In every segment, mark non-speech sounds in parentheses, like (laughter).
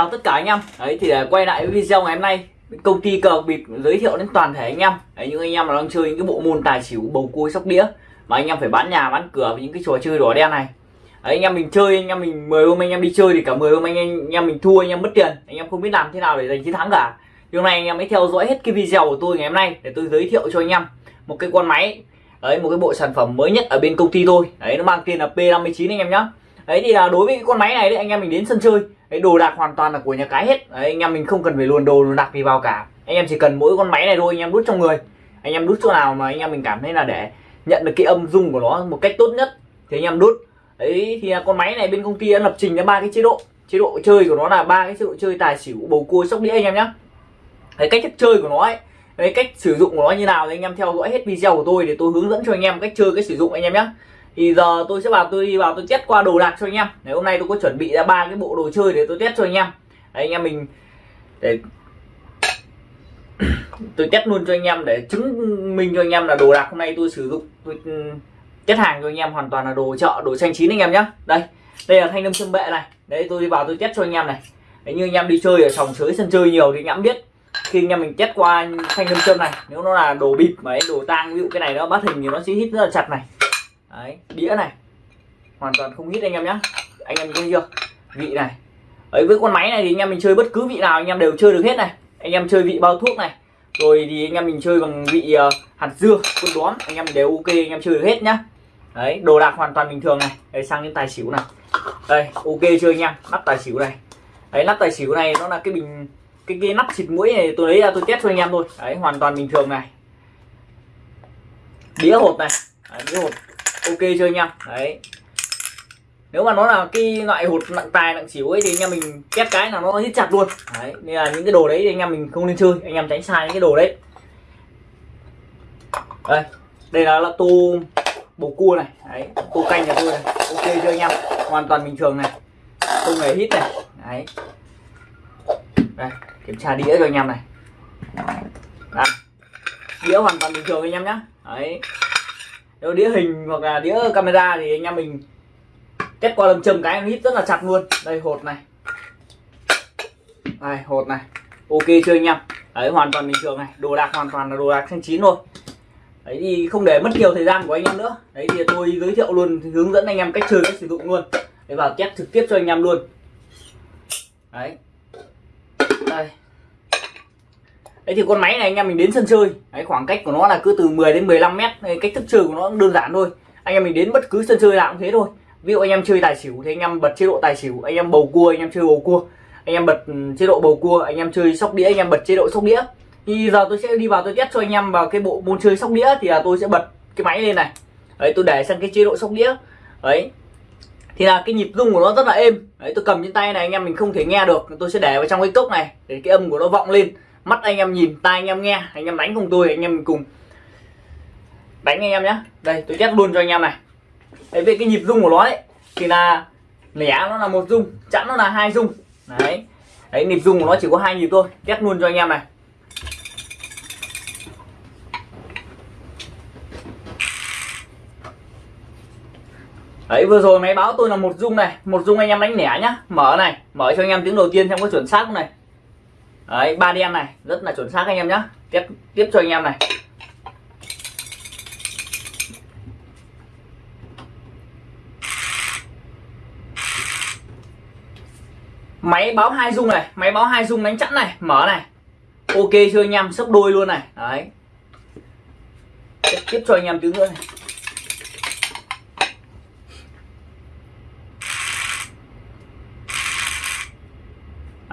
chào tất cả anh em đấy thì để quay lại với video ngày hôm nay công ty cờ bịp giới thiệu đến toàn thể anh em đấy, những anh em mà đang chơi những cái bộ môn tài xỉu bầu cua sóc đĩa mà anh em phải bán nhà bán cửa với những cái trò chơi đỏ đen này đấy, anh em mình chơi anh em mình mời hôm anh em đi chơi thì cả 10 hôm anh em, anh em mình thua anh em mất tiền anh em không biết làm thế nào để giành chiến thắng cả thì hôm nay anh em hãy theo dõi hết cái video của tôi ngày hôm nay để tôi giới thiệu cho anh em một cái con máy đấy một cái bộ sản phẩm mới nhất ở bên công ty tôi đấy nó mang tên là P59 anh em nhé đấy thì là đối với cái con máy này đấy anh em mình đến sân chơi đấy đồ đạc hoàn toàn là của nhà cái hết. Đấy, anh em mình không cần phải luồn đồ luồn đạc gì vào cả. Anh em chỉ cần mỗi con máy này thôi anh em đút trong người. Anh em đút chỗ nào mà anh em mình cảm thấy là để nhận được cái âm dung của nó một cách tốt nhất thì anh em đút. Đấy thì à, con máy này bên công ty đã lập trình ra ba cái chế độ. Chế độ chơi của nó là ba cái chế độ chơi tài xỉu bầu cua sóc đĩa anh em nhé đấy cách thức chơi của nó ấy đấy cách sử dụng của nó như nào thì anh em theo dõi hết video của tôi để tôi hướng dẫn cho anh em cách chơi cách sử dụng anh em nhé thì giờ tôi sẽ vào tôi đi vào tôi test qua đồ đạc cho anh em. Ngày hôm nay tôi có chuẩn bị ra ba cái bộ đồ chơi để tôi test cho anh em. Đấy, anh em mình để (coughs) tôi test luôn cho anh em để chứng minh cho anh em là đồ đạc hôm nay tôi sử dụng, tôi ừ, test hàng cho anh em hoàn toàn là đồ chợ, đồ xanh chín anh em nhé đây đây là thanh lâm châm bệ này. Đấy, tôi đi vào tôi test cho anh em này. Đấy, như anh em đi chơi ở sòng sới, sân chơi nhiều thì anh em biết. Khi anh em mình test qua thanh lâm châm này, nếu nó là đồ bịp mà đồ tang, ví dụ cái này nó bắt hình thì nó sẽ hít rất là chặt này đấy đĩa này. Hoàn toàn không hít anh em nhé anh em thấy chưa? Vị này. Ấy với con máy này thì anh em mình chơi bất cứ vị nào anh em đều chơi được hết này. Anh em chơi vị bao thuốc này. Rồi thì anh em mình chơi bằng vị uh, hạt dưa quân đóm anh em đều ok anh em chơi được hết nhá. Đấy đồ đạc hoàn toàn bình thường này. Đấy sang đến tài xỉu này đây ok chưa anh em? Nắp tài xỉu này. Đấy nắp tài xỉu này nó là cái bình cái cái nắp xịt mũi này tôi lấy ra tôi test cho anh em thôi. Đấy hoàn toàn bình thường này. Đĩa hột này. Đấy, đĩa hột ok chưa anh em? Đấy. Nếu mà nó là cái loại hột nặng tài nặng xỉu ấy thì anh em mình két cái là nó hít chặt luôn. Đấy nên là những cái đồ đấy thì anh em mình không nên chơi. Anh em tránh sai những cái đồ đấy. Đây đây là, là tô bầu cua này. Đấy tô canh nhà tôi này. Ok chưa anh em? Hoàn toàn bình thường này. Không hề hít này. Đấy. Đây kiểm tra đĩa cho anh em này. Đây. đĩa hoàn toàn bình thường anh em nhé đấy nếu đĩa hình hoặc là đĩa camera thì anh em mình kết qua lâm châm cái em hít rất là chặt luôn. Đây, hột này. Đây, hột này. Ok chưa anh em? Đấy, hoàn toàn bình thường này. Đồ đạc hoàn toàn là đồ đạc xanh chín thôi. Đấy thì không để mất nhiều thời gian của anh em nữa. Đấy thì tôi giới thiệu luôn, hướng dẫn anh em cách chơi, cách sử dụng luôn. Để vào test trực tiếp cho anh em luôn. Đấy. Đấy thì con máy này anh em mình đến sân chơi. Đấy, khoảng cách của nó là cứ từ 10 đến 15 mét. Cách thức chơi của nó cũng đơn giản thôi. Anh em mình đến bất cứ sân chơi nào cũng thế thôi. Ví dụ anh em chơi tài xỉu thì anh em bật chế độ tài xỉu anh em bầu cua anh em chơi bầu cua. Anh em bật ừ, chế độ bầu cua anh em chơi sóc đĩa anh em bật chế độ sóc đĩa. Thì giờ tôi sẽ đi vào tôi test cho anh em vào cái bộ môn chơi sóc đĩa thì là tôi sẽ bật cái máy lên này. Đấy tôi để sang cái chế độ sóc đĩa. Đấy. Thì là cái nhịp rung của nó rất là êm. Đấy tôi cầm trên tay này anh em mình không thể nghe được. Tôi sẽ để vào trong cái cốc này để cái âm của nó vọng lên mắt anh em nhìn, tai anh em nghe. Anh em đánh cùng tôi, anh em cùng đánh anh em nhé đây, tôi test luôn cho anh em này. Đấy, về cái nhịp rung của nó đấy thì là lẻ nó là một rung, chẵn nó là hai rung. Đấy. Đấy, nhịp rung của nó chỉ có hai nhịp thôi. Test luôn cho anh em này. Đấy, vừa rồi máy báo tôi là một rung này. Một rung anh em đánh lẻ nhá. Mở này, Mở cho anh em tiếng đầu tiên xem có chuẩn xác không này. Đấy ba đen này Rất là chuẩn xác anh em nhé Tiếp, tiếp cho anh em này. Máy báo hai rung này Máy báo hai rung đánh chẵn này Mở này. Ok chưa anh em sấp đôi luôn này. Đấy. Tiếp cho anh em tiếng nữa này.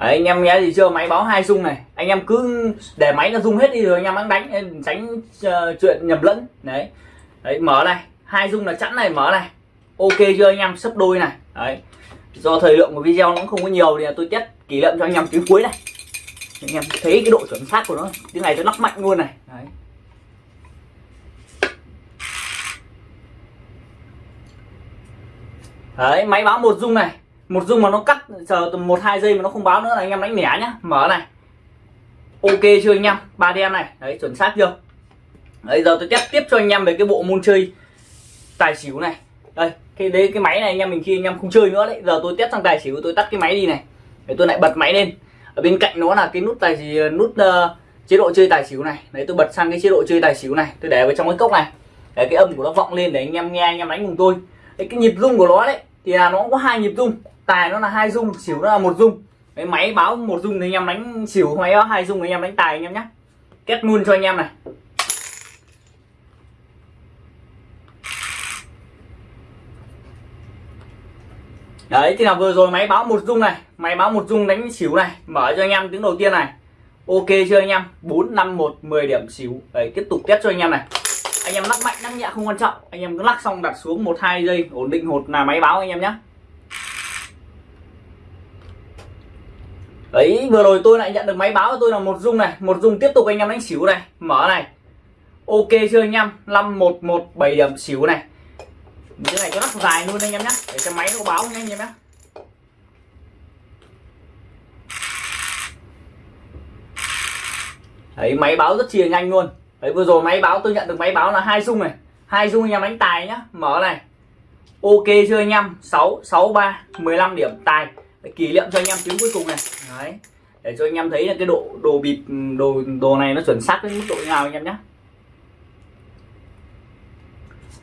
Đấy, anh em nghe gì chưa máy báo hai rung này. Anh em cứ để máy nó rung hết đi rồi anh em đánh tránh uh, chuyện nhầm lẫn. Đấy. Đấy mở này. Hai rung là chẵn này mở này. Ok chưa anh em? Sấp đôi này. Đấy. Do thời lượng của video nó cũng không có nhiều thì tôi test kỷ niệm cho anh em tiếng cuối này. Anh em thấy cái độ chuẩn xác của nó. Tiếng này tôi lắc mạnh luôn này. Đấy. Đấy máy báo một rung này một dung mà nó cắt chờ tầm một hai giây mà nó không báo nữa là anh em đánh lẻ nhá. Mở này. Ok chưa anh em? Ba đen này. Đấy chuẩn xác chưa? Đấy giờ tôi test tiếp cho anh em về cái bộ môn chơi tài xỉu này. Đây cái đấy cái máy này anh em mình khi anh em không chơi nữa đấy. Giờ tôi test sang tài xỉu tôi tắt cái máy đi này. Để tôi lại bật máy lên. Ở bên cạnh nó là cái nút tài nút uh, chế độ chơi tài xỉu này. Đấy tôi bật sang cái chế độ chơi tài xỉu này. Tôi để vào trong cái cốc này. Để cái âm của nó vọng lên để anh em nghe anh em đánh cùng tôi. Đấy, cái nhịp rung của nó đấy thì là nó có hai nhịp rung tài nó là hai dung, xỉu nó là một dung, cái máy báo một dung thì anh em đánh xỉu máy báo hai dung thì anh em đánh tài anh em nhé kết luôn cho anh em này. Đấy thì là vừa rồi máy báo một dung này máy báo một dung đánh xỉu này mở cho anh em tiếng đầu tiên này. Ok chưa anh em? Bốn năm một 10 điểm xỉu. Đấy tiếp tục test cho anh em này. Anh em lắc mạnh lắc nhẹ không quan trọng. Anh em cứ lắc xong đặt xuống một hai giây ổn định hột là máy báo anh em nhé đấy vừa rồi tôi lại nhận được máy báo của tôi là một rung này. Một rung tiếp tục anh em đánh xỉu này. Mở này. Ok chưa anh em? năm một một bảy điểm xỉu này. Cái này cho nó dài luôn anh em nhé để cho máy nó báo nhé anh em nhé đấy máy báo rất chìa nhanh luôn. Đấy vừa rồi máy báo, tôi nhận được máy báo là hai dung này. Hai dung anh em đánh tài nhá. Mở này. Ok chưa anh em? sáu sáu, ba, mười lăm điểm tài để kỷ niệm cho anh em tiếng cuối cùng này. Đấy. Để cho anh em thấy là cái độ đồ bịp đồ đồ này nó chuẩn xác đến mức độ nào anh em nhé.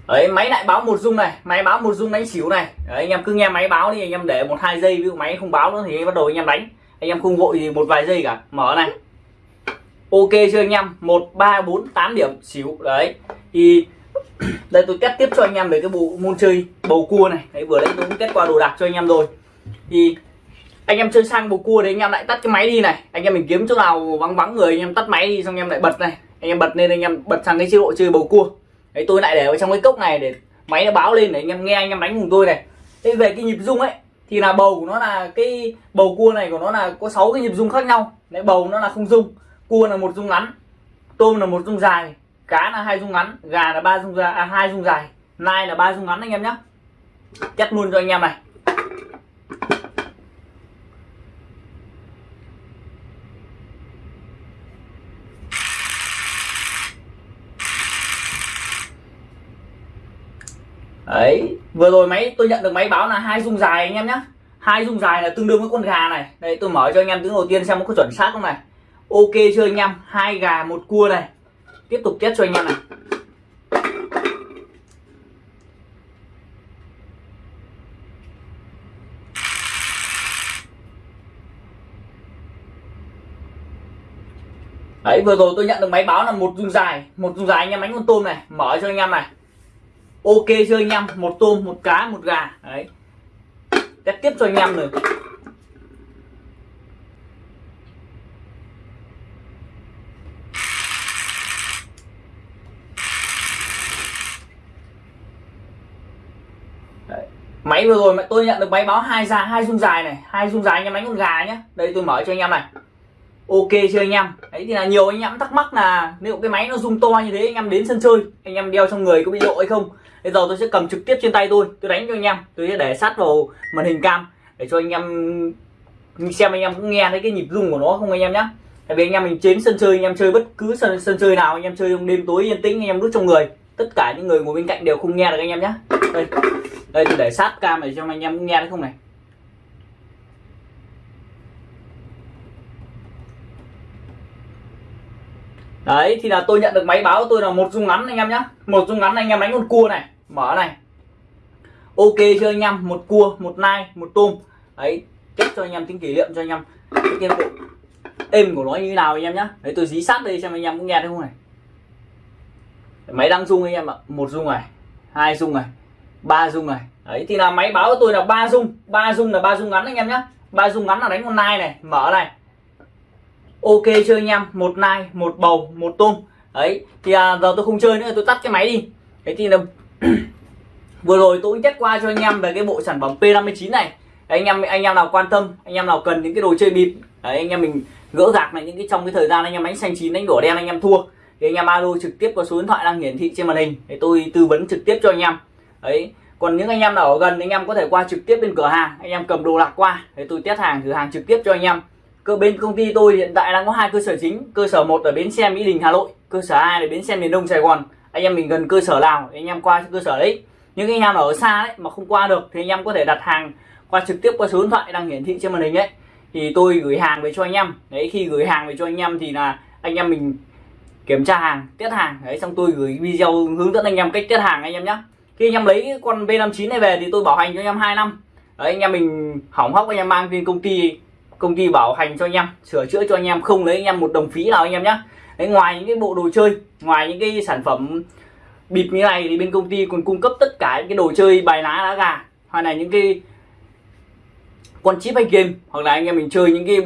Đấy máy lại báo một dung này máy báo một dung đánh xỉu này. Đấy, anh em cứ nghe máy báo đi anh em để một hai giây ví dụ máy không báo nữa thì bắt đầu anh em đánh. Anh em không vội gì một vài giây cả. Mở này. Ok chưa anh em? Một ba bốn tám điểm xỉu. Đấy. Thì (coughs) đây tôi test tiếp cho anh em về cái bộ môn chơi bầu cua này. Đấy vừa đấy tôi cũng test qua đồ đạc cho anh em rồi thì anh em chơi sang bầu cua đấy anh em lại tắt cái máy đi này. Anh em mình kiếm chỗ nào vắng vắng người anh em tắt máy đi xong anh em lại bật này. Anh em bật lên anh em bật sang cái chế độ chơi bầu cua. Đấy tôi lại để vào trong cái cốc này để máy nó báo lên để anh em nghe anh em đánh cùng tôi này. Thế về cái nhịp rung ấy thì là bầu của nó là cái bầu cua này của nó là có 6 cái nhịp rung khác nhau. Đấy bầu nó là không rung cua là một rung ngắn tôm là một rung dài cá là hai rung ngắn gà là ba rung dài à, hai rung dài nai là ba rung ngắn anh em nhé chắc luôn cho anh em này. Đấy, vừa rồi máy, tôi nhận được máy báo là hai dung dài anh em nhé hai dung dài là tương đương với con gà này. Đây tôi mở cho anh em tiếng đầu tiên xem có chuẩn xác không này. Ok chưa anh em? Hai gà, một cua này. Tiếp tục test cho anh em này. Đấy, vừa rồi tôi nhận được máy báo là một dung dài. Một dung dài anh em đánh con tôm này. Mở cho anh em này. Ok chưa anh em? Một tôm, một cá, một gà. Đấy. Test tiếp cho anh em rồi máy vừa rồi mà tôi nhận được máy báo hai ra hai dung dài này. Hai dung dài anh em đánh con gà nhé đây tôi mở cho anh em này. Ok chưa anh em? Đấy thì là nhiều anh em thắc mắc là nếu cái máy nó rung to như thế anh em đến sân chơi anh em đeo trong người có bị lộ hay không? Bây giờ tôi sẽ cầm trực tiếp trên tay tôi tôi đánh cho anh em tôi sẽ để sát vào màn hình cam để cho anh em xem anh em cũng nghe thấy cái nhịp rung của nó không anh em nhé tại vì anh em mình trên sân chơi anh em chơi bất cứ sân, sân chơi nào anh em chơi trong đêm tối yên tĩnh anh em đút trong người tất cả những người ngồi bên cạnh đều không nghe được anh em nhé đây đây tôi để sát cam để cho anh em cũng nghe thấy không này đấy thì là tôi nhận được máy báo của tôi là một dung ngắn anh em nhé một dung ngắn anh em đánh con cua này mở này. Ok chưa anh em một cua một nai một tôm. Đấy kết cho anh em tính kỷ niệm cho anh em. Cái bộ êm của nó như thế nào anh em nhá. Đấy tôi dí sát đây xem anh em cũng nghe thấy không này. Máy đang rung anh em ạ. Một rung này hai rung này ba rung này. Đấy thì là máy báo của tôi là ba rung. Ba rung là ba rung ngắn anh em nhá. Ba rung ngắn là đánh con nai này. Mở này. Ok chơi anh em một nai một bầu một tôm. Đấy thì à, giờ tôi không chơi nữa tôi tắt cái máy đi. Đấy thì là vừa rồi tôi cũng test qua cho anh em về cái bộ sản phẩm P59 này đấy, anh em anh em nào quan tâm anh em nào cần những cái đồ chơi bịp đấy anh em mình gỡ gạc này những cái trong cái thời gian anh em đánh xanh chín đánh đỏ đen anh em thua thì anh em alo trực tiếp qua số điện thoại đang hiển thị trên màn hình để tôi tư vấn trực tiếp cho anh em đấy còn những anh em nào ở gần anh em có thể qua trực tiếp bên cửa hàng anh em cầm đồ lạc qua để tôi test hàng thử hàng trực tiếp cho anh em cơ bên công ty tôi hiện tại đang có hai cơ sở chính cơ sở một ở bến xe mỹ đình hà nội cơ sở hai là bến xe miền đông sài gòn anh em mình gần cơ sở nào anh em qua cơ sở đấy những anh em ở xa đấy mà không qua được thì anh em có thể đặt hàng qua trực tiếp qua số điện thoại đang hiển thị trên màn hình ấy thì tôi gửi hàng về cho anh em đấy khi gửi hàng về cho anh em thì là anh em mình kiểm tra hàng test hàng đấy xong tôi gửi video hướng dẫn anh em cách test hàng anh em nhé khi anh em lấy con B59 này về thì tôi bảo hành cho anh em 2 năm đấy anh em mình hỏng hóc anh em mang lên công ty công ty bảo hành cho anh em sửa chữa cho anh em không lấy anh em một đồng phí nào anh em nhé đấy, ngoài những cái bộ đồ chơi, ngoài những cái sản phẩm bịp như này thì bên công ty còn cung cấp tất cả những cái đồ chơi bài lá lá gà, hoặc là những cái con chip hay game, hoặc là anh em mình chơi những cái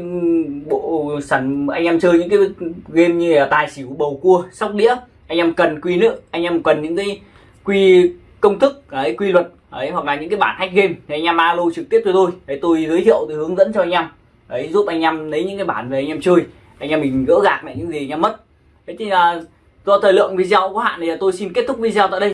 bộ sản, anh em chơi những cái game như là tài xỉu, bầu cua, sóc đĩa, anh em cần quy nữa anh em cần những cái quy công thức, đấy, quy luật, đấy, hoặc là những cái bản hack game thì anh em alo trực tiếp cho tôi. Đấy, tôi giới thiệu, tôi hướng dẫn cho anh em, đấy, giúp anh em lấy những cái bản về anh em chơi anh em mình gỡ gạc lại những gì anh em mất. Thế thì là do thời lượng video có hạn thì tôi xin kết thúc video tại đây.